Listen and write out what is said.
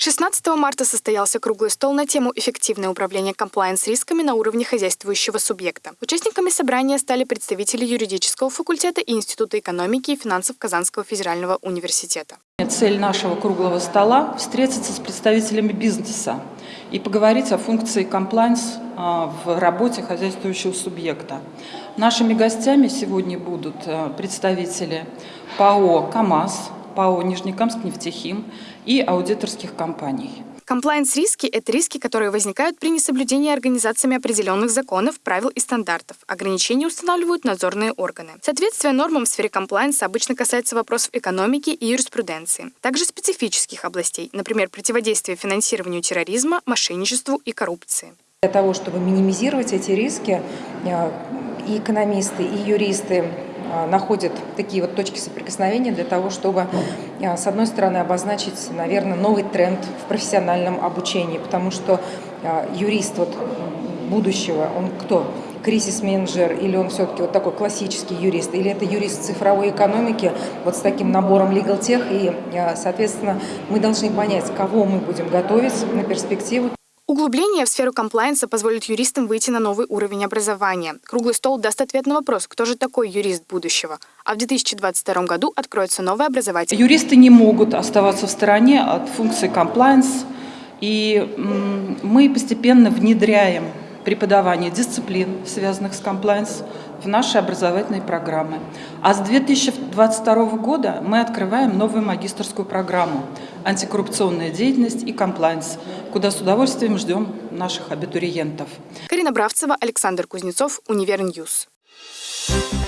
16 марта состоялся круглый стол на тему «Эффективное управление комплайенс-рисками на уровне хозяйствующего субъекта». Участниками собрания стали представители юридического факультета и Института экономики и финансов Казанского федерального университета. Цель нашего круглого стола – встретиться с представителями бизнеса и поговорить о функции комплайнс в работе хозяйствующего субъекта. Нашими гостями сегодня будут а, представители ПАО «КамАЗ», ПАО «Нижнекамск нефтехим» и аудиторских компаний. Комплайенс-риски – это риски, которые возникают при несоблюдении организациями определенных законов, правил и стандартов. Ограничения устанавливают надзорные органы. Соответствие нормам в сфере комплайенса обычно касается вопросов экономики и юриспруденции. Также специфических областей, например, противодействия финансированию терроризма, мошенничеству и коррупции. Для того, чтобы минимизировать эти риски, э, и экономисты, и юристы находят такие вот точки соприкосновения для того, чтобы, а, с одной стороны, обозначить, наверное, новый тренд в профессиональном обучении, потому что а, юрист вот будущего, он кто? кризис-менеджер, или он все-таки вот такой классический юрист, или это юрист цифровой экономики, вот с таким набором legal tech, и, соответственно, мы должны понять, кого мы будем готовить на перспективу. Углубление в сферу комплайенса позволит юристам выйти на новый уровень образования. Круглый стол даст ответ на вопрос, кто же такой юрист будущего. А в 2022 году откроется новое образовательное. Юристы не могут оставаться в стороне от функции комплайенс. И мы постепенно внедряем преподавание дисциплин, связанных с комплайенс, в наши образовательные программы. А с 2022 года мы открываем новую магистрскую программу «Антикоррупционная деятельность и комплайенс», куда с удовольствием ждем наших абитуриентов. Карина Бравцева, Александр Кузнецов, Univer News. Thank